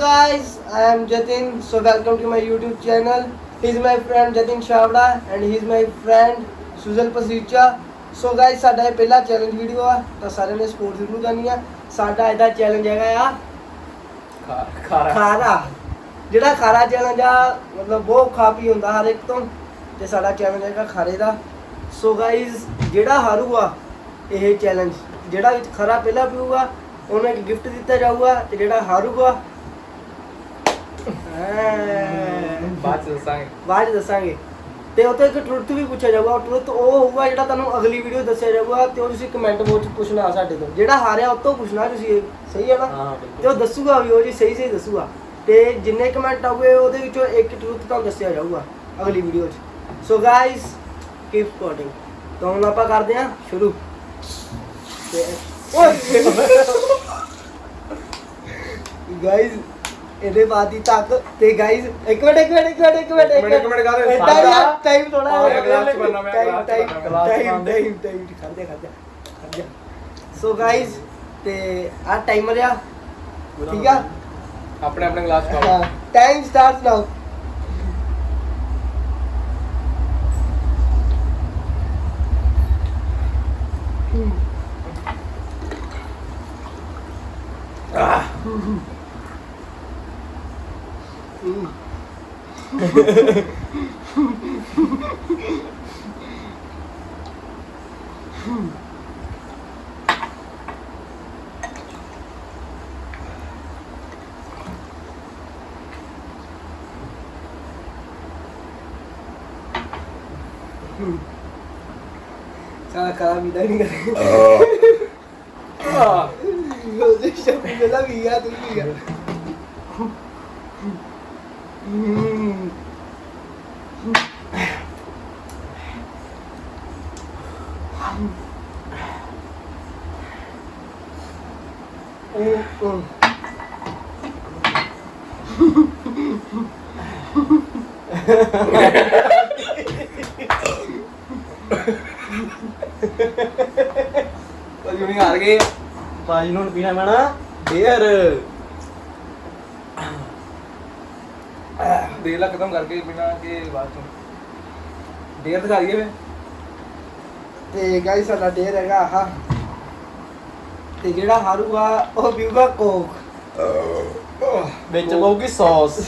guys, I am Jatin. So welcome to my YouTube channel. He's my friend Jatin Shavda and he's my friend Sujal Pasicha. So guys, ਸਾਡਾ ਇਹ ਪਹਿਲਾ challenge video ਆ ਤਾਂ ਸਾਰਿਆਂ ਨੇ support ਜ਼ਰੂਰ ਕਰਨੀ ਆ ਸਾਡਾ ਇਹਦਾ ਚੈਲੰਜ ਹੈਗਾ ਆ ਖਾਰਾ ਖਾਰਾ ਜਿਹੜਾ ਖਾਰਾ ਚੈਲੰਜ ਆ ਮਤਲਬ ਬਹੁਤ ਖਾ ਪੀ ਹੁੰਦਾ ਹਰ ਇੱਕ ਤੋਂ ਤੇ ਸਾਡਾ ਚੈਲੰਜ ਹੈਗਾ ਖਾਰੇ ਦਾ ਸੋ ਗਾਇਜ਼ ਜਿਹੜਾ ਹਾਰੂਗਾ ਇਹ ਚੈਲੰਜ ਜਿਹੜਾ ਵਿੱਚ ਖਰਾ ਪਹਿਲਾਂ ਪੀਊਗਾ ਉਹਨੂੰ ਇੱਕ ਗਿਫਟ ਦਿੱਤਾ ਜਾਊਗਾ ਤੇ ਜਿਹੜਾ ਹਾਰੂਗਾ ਬਾਅਦ ਚ ਦੱਸਾਂਗੇ। ਬਾਅਦ 'ਚ ਦੱਸਾਂਗੇ। ਤੇ ਇੱਕ ਟਰੁੱਥ ਵੀ ਪੁੱਛਿਆ ਜਾਊਗਾ ਟਰੁੱਥ ਉਹ ਹੋਊਗਾ ਜਿਹੜਾ ਤੁਹਾਨੂੰ ਅਗਲੀ ਵੀਡੀਓ ਦੱਸਿਆ ਜਾਊਗਾ ਤੇ ਉਹ ਤੁਸੀਂ ਕਮੈਂਟ ਬਾਕਸ 'ਚ ਪੁੱਛਣਾ ਸਾਡੇ ਤੋਂ। ਜਿਹੜਾ ਹਾਰਿਆ ਉਹ ਤੋਂ ਪੁੱਛਣਾ ਤੁਸੀਂ ਸਹੀ ਹੈ ਨਾ? ਤੇ ਉਹ ਦੱਸੂਗਾ ਵੀ ਉਹ ਜੀ ਸਹੀ ਸਹੀ ਦੱਸੂਗਾ। ਤੇ ਜਿੰਨੇ ਕਮੈਂਟ ਆਉਗੇ ਉਹਦੇ ਵਿੱਚੋਂ ਇੱਕ ਟਰੂਥ ਤਾਂ ਦੱਸਿਆ ਜਾਊਗਾ ਅਗਲੀ ਵੀਡੀਓ 'ਚ। ਸੋ ਗਾਇਸ ਕੀਪ ਸਪੋਰਟਿੰਗ ਤਾਂ ਹੁਣ ਆਪਾਂ ਕਰਦੇ ਹਾਂ ਸ਼ੁਰੂ। ਤੇ ਓਏ! ਗਾਇਸ ਇਹਦੇ ਬਾਅਦ ਹੀ ਤੱਕ ਤੇ ਗਾਇਸ ਇੱਕ ਮਿੰਟ ਇੱਕ ਮਿੰਟ ਇੱਕ ਮਿੰਟ ਇੱਕ ਮਿੰਟ ਇੱਕ ਮਿੰਟ, ਕਰ ਦੇ। ਟਾਈਮ ਟਾਈਮ ਥੋੜਾ ਹਾਂ, ਭਰਨਾ, ਮੈਂ ਟਾਈਮ ਟਾਈਮ ਟਾਈਮ ਖੜਦੇ ਖੜਦੇ ਸੋ ਗਾਇਸ ਤੇ ਆ ਟਾਈਮਰ ਆ ਠੀਕ ਆ? ਆਪਣੇ ਆਪਣੇ ਗਲਾਸ ਪਾਓ। ਟਾਈਮ ਸਟਾਰਟਸ ਨਾਓ ਸਾਰਾ ਕਰਾ ਵੀ ਨਹੀਂ ਕਰੇ ਉਹਦੇ ਸ਼ਬਦ ਮੇਲਾ ਵੀ ਆ ਤੂੰ ਵੀ ਆ ਹਮ ਉਹ ਉਹ ਪਰ ਯੂਨੀ ਹਾਰ ਗਏ ਭਾਜੀ ਨੂੰ ਹੁਣ ਪੀਣਾ ਪੈਣਾ ਬੀਅਰ ਦੇ ਲਾ ਖਤਮ ਕਰਕੇ ਬਿਨਾ ਕਿ ਬਾਅਦ ਚੋਂ। ਦੇਰ ਦਿਖਾ ਦਈਏ ਵੇ। ਤੇ ਗਾਇਸ ਸਾਡਾ ਡੇਰ ਹੈਗਾ ਆਹ। ਤੇ ਜਿਹੜਾ ਹਾਰੂਗਾ ਉਹ ਪੀਊਗਾ ਕੋਕ। ਵਿੱਚ ਪਊਗੀ ਸੌਸ।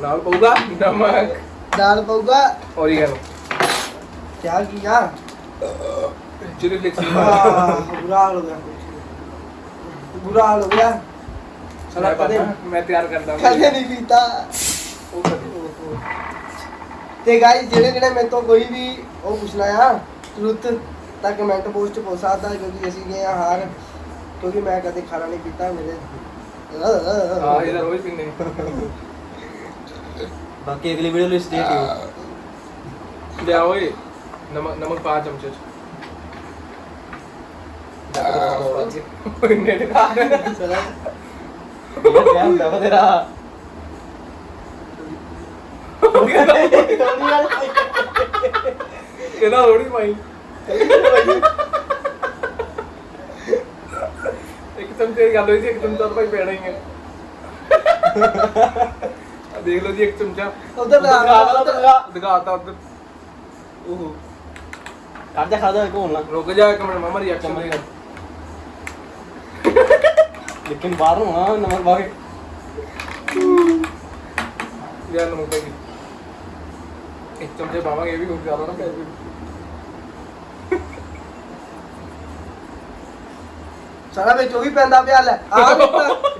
ਨਾਲ ਪਊਗਾ ਨਮਕ। ਦਾਲ ਪਊਗਾ ਔਰੀਗਨੋ ਕਿਆ ਕੀਆ ਚਿਲੀ ਫਲੇਕਸ ਬੁਰਾ ਹਾਲ ਹੋ ਗਿਆ। ਬੁਰਾ ਹਾਲ ਹੋ ਗਿਆ। ਸਾਲਾ ਕਦੇ ਮੈਂ ਤਿਆਰ ਕਰਦਾ। ਕਦੇ ਨਹੀਂ ਪੀਤਾ। ਤੇ ਗਾਇਸ ਜਿਹੜੇ ਜਿਹੜੇ ਮੇਰੇ ਤੋਂ ਕੋਈ ਵੀ ਉਹ ਪੁੱਛਣਾ ਆ ਟਰੁੱਥ ਤਾਂ ਕਮੈਂਟ ਪੋਸਟ ਪੁੱਛ ਸਕਦਾ ਕਿਉਂਕਿ ਅਸੀਂ ਗਏ ਆ ਹਾਰ ਕਿਉਂਕਿ ਮੈਂ ਕਦੇ ਖਾਣਾ ਨਹੀਂ ਪੀਤਾ ਮੇਰੇ। ਹਾਂ ਇਹਦਾ ਰੋਜ਼ ਪੀਨੇ ਬਾਕੀ ਅਗਲੀ ਵੀਡੀਓ ਲਈ ਸਟੇ ਟਿਊਨ ਲਿਆ ਓਏ ਨਮਕ ਨਮਕ ਪਾ ਚਮਚੇ ਚ। ਨੇਟ ਖਾ ਚਲੋ ਇਹ ਕਿਆ ਹੁੰਦਾ ਵਾ ਤੇਰਾ ਇਹਦਾ ਥੋੜੀ ਪਾਈ ਇੱਕ ਚਮਚੇ ਦੀ ਗੱਲ ਹੋਈ ਸੀ ਇੱਕ ਚਮਚਾ ਤਾਂ ਭਾਈ ਪੈਣਾ ਹੀ ਹੈ। ਆਹ ਦੇਖ ਲਓ ਜੀ ਇੱਕ ਚਮਚਾ। ਉਧਰ ਦਿਖਾ ਦਿਖਾਤਾ ਉਧਰ। ਉਹ ਕੱਢ ਜਾ ਖਾਦਾ ਕੋਲ ਨਾ ਰੁਕ ਜਾ ਇੱਕ ਮਿੰਟ ਮਾਮਾ ਰਿਐਕਸ਼ਨ ਦੇ ਲੇਕਿਨ ਬਾਹਰ ਨੂੰ ਆ ਨਮਕ ਕੇ। ਯਾਰ ਨਮਕ ਪੈ ਗਈ ਇੱਕ ਚਮਚੇ ਪਾਵਾਂਗੇ ਇਹ ਵੀ ਕੁਝ ਜ਼ਿਆਦਾ ਨਾ ਪੈ ਜਾਵੇ ਸਾਰਾ ਵਿੱਚ ਉਹ ਵੀ ਪੈਂਦਾ ਪਿਆ ਲੈ ਆ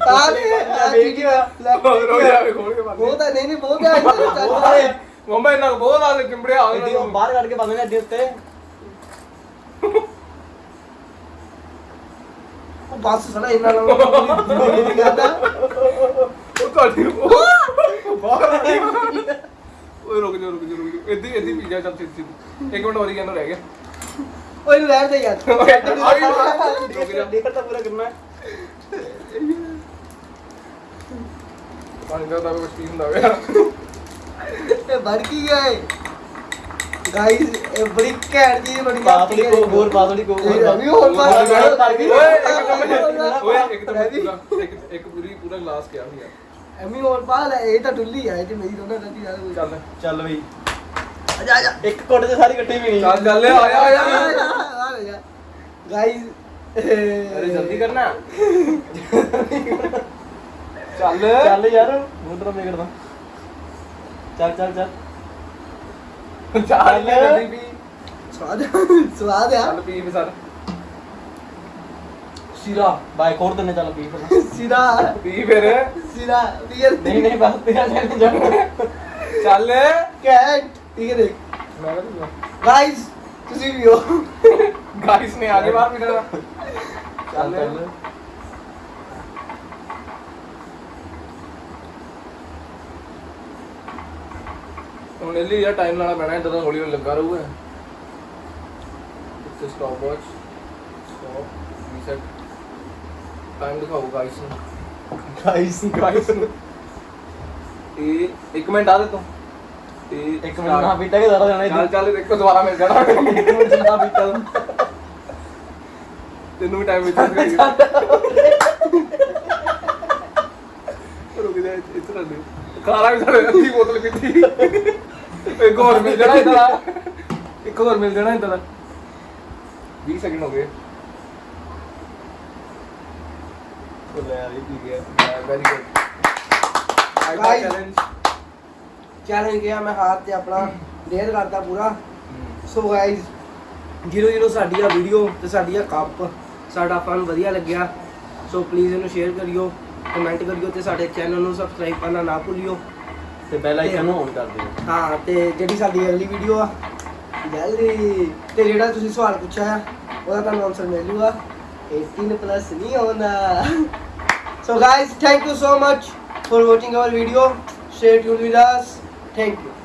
ਆ ਲੈ ਵੀਡੀਓ ਲੈ ਰੁਕ ਜਾ ਵੇ ਖੋਲ ਕੇ ਪਾ ਬਹੁਤ ਹੈ ਨਹੀਂ ਨਹੀਂ ਬਹੁਤ ਇੱਧਰ ਚੱਲ। ਮੰਮਾ ਇਹਨਾਂ ਨੂੰ ਬਹੁਤ ਆ ਚਿੰਬੜਿਆ ਆ ਉਹ ਬਾਹਰ ਕੱਢ ਕੇ ਪਾਉਂਦੇ ਨੇ ਅੱਡੇ ਉੱਤੇ ਉਹ ਬਸ ਸਾਲਾ ਇਹਨਾਂ ਨਾਲ ਉਹ ਤੁਹਾਡੀ ਉਹ ਬਾਹਰ ਆ। ਓਏ ਰੁਕ ਜਾ ਰੁਕ ਜਾ ਰੁਕ ਜਾ। ਇੱਦੀ ਇੱਦੀ ਪੀ ਜਾ ਚੱਲ ਸਿੱਧੀ ਇੱਕ ਮਿੰਟ ਹੋਰ ਹੀ ਰਹਿ ਗਿਆ। ਓਏ ਨੂੰ ਰਹਿਣ ਦੇ ਯਾਰ। ਰੁਕ ਜਾ। ਡੇਕਰ ਤਾਂ ਪੂਰਾ ਕਰਨਾ ਹੈ। ਪਾਣੀ ਦਾ ਤਾਂ ਕੁਝ ਪੀ ਹੁੰਦਾ ਹੋਇਆ। ਇਹ ਬੜ ਕੀ ਗਏ ਗਾਈਸ ਇਹ ਬੜੀ ਘੈਂਟ ਚੀਜ਼ ਬਣੀ ਪਾਤੜੀ ਕੋ ਹੋਰ ਪਾਤੜੀ ਕੋ ਹੋਰ ਪਾ ਹੋਰ ਗਈ। ਓਏ ਇੱਕ ਤਾਂ ਓਏ ਇੱਕ ਤਾਂ ਰਵੀ। ਪੂਰਾ ਇੱਕ ਇੱਕ ਪੂਰੀ ਪੂਰਾ ਗਲਾਸ ਕਿਹਾ ਸੀ ਯਾਰ। ਐਮੀ ਹੋਰ ਪਾ ਲੈ ਇਹ ਤਾਂ ਡੁੱਲੀ ਆ ਇਹ ਚ ਮੇਰੀ ਦੋਨਾਂ ਗਲਤੀ ਨਾਲ ਹੋਈ ਚੱਲ ਚੱਲ ਬਈ। ਆਜਾ ਆਜਾ ਇੱਕ ਕੁੱਟ ਤੇ ਸਾਰੀ ਇਕੱਠੀ ਵੀ ਨਹੀਂ। ਚੱਲ ਚੱਲ ਆਇਆ ਆਇਆ ਗਾਈਸ ਅਰੇ ਜਲਦੀ ਕਰਨਾ। ਚੱਲ। ਚੱਲ ਯਾਰ ਮੁੰਦਰਾ ਮੇਗੜਦਾ ਚੱਲ ਚੱਲ ਚੱਲ। ਚੱਲ। ਜਲਦੀ ਪੀ ਸਵਾਦ ਸਵਾਦ ਆ। ਚੱਲ ਪੀ ਵੀ ਸਰ। ਸਿਰਾ। ਬਾਈ ਖੋੜ ਦਿੰਨੇ ਚੱਲ ਪੀ ਫਿਰ। ਸਿਰਾ। ਪੀ ਫਿਰ। ਸਿਰਾ। ਬੀਅਰ ਨਹੀਂ ਨਹੀਂ ਬਸ ਤੇਰਾ ਚੱਲ ਜਾ ਚੱਲ। ਕੈਟ। ਠੀਕ ਹੈ ਦੇਖ ਮੈਂ ਕਹਿੰਦਾ ਗਾਈਸ ਤੁਸੀਂ ਵੀ ਹੋ। ਗਾਇਸ ਨੇ ਆਗੇ ਬਾਹਰ ਮਿਲਣਾ ਚੱਲ ਚੱਲ। ਹੁਣ ਇਹ ਲਈ ਯਾਰ ਟਾਈਮ ਲਾਣਾ ਪੈਣਾ ਇਦਾਂ ਤਾਂ ਹੌਲੀ ਹੌਲੀ ਲੱਗਾ ਰਹੂਗਾ। ਇੱਥੇ stop watch stop reset time ਦਿਖਾਓ ਗਾਇਸ ਨੂੰ। ਗਾਈਸ ਗਾਇਸ ਨੂੰ। ਇਹ ਇੱਕ ਮਿੰਟ ਆ ਦੇ ਤੂੰ। ਇਹ ਇੱਕ ਮਿੰਟ ਨਾ ਪੀਟਾ ਕੇ ਜ਼ਰਾ ਜਾਣਾ ਚੱਲ ਚੱਲ ਦੇਖੋ ਦੁਬਾਰਾ ਮਿਲ ਜਾਣਾ। ਇੱਕ ਮਿੰਟ ਚ ਨਾ ਪੀਟਾ ਤੈਨੂੰ ਵੀ ਟਾਈਮ ਵਿੱਚ ਰੁਕ ਜਾ ਇੱਥੇ ਰਹਿ ਦੇ। ਖਾਣਾ ਵੀ ਸਾਡੇ ਅੱਧੀ ਬੋਤਲ ਪੀਤੀ। ਇੱਕ ਹੋਰ ਮਿਲ ਜਾਣਾ ਇਦਾਂ ਦਾ ਇੱਕ ਹੋਰ ਮਿਲ ਜਾਣਾ ਇਦਾਂ ਦਾ 20 ਸੈਕਿੰਡ ਹੋ ਗਏ। ਚੈਲੰਜ ਗਿਆ ਮੈਂ ਤੇ ਆਪਣਾ। ਡੇਰ ਪੂਰਾ। ਸੋ ਗਾਇਜ਼ ਜੀਰੋ ਜੀਰੋ ਸਾਡੀ ਆ ਵੀਡੀਓ ਤੇ ਸਾਡੀ ਆ ਕੱਪ ਸਾਡਾ ਫਨ ਵਧੀਆ ਲੱਗਿਆ। ਸੋ ਪਲੀਜ਼ ਇਹਨੂੰ ਸ਼ੇਅਰ ਕਰਿਓ ਕਮੈਂਟ ਕਰਿਓ ਤੇ ਸਾਡੇ ਚੈਨਲ ਨੂੰ ਸਬਸਕ੍ਰਾਈਬ ਕਰਨਾ ਨਾ ਭੁੱਲਿਓ। ਤੇ ਬੈਲ ਆਈਕਨ ਨੂੰ ਔਨ ਕਰ ਦਿਓ। ਹਾਂ ਤੇ ਜਿਹੜੀ ਸਾਡੀ ਅਗਲੀ ਵੀਡੀਓ ਆ ਜਲਦੀ। ਤੇ ਜਿਹੜਾ ਤੁਸੀਂ ਸਵਾਲ ਪੁੱਛਿਆ ਆ ਉਹਦਾ ਤੁਹਾਨੂੰ ਆਨਸਰ ਮਿਲ ਜੂਗਾ। 18 ਪਲੱਸ ਨਹੀਂ ਹੋਣਾ so guys thank you so much for watching our video stay tuned with us. Thank you.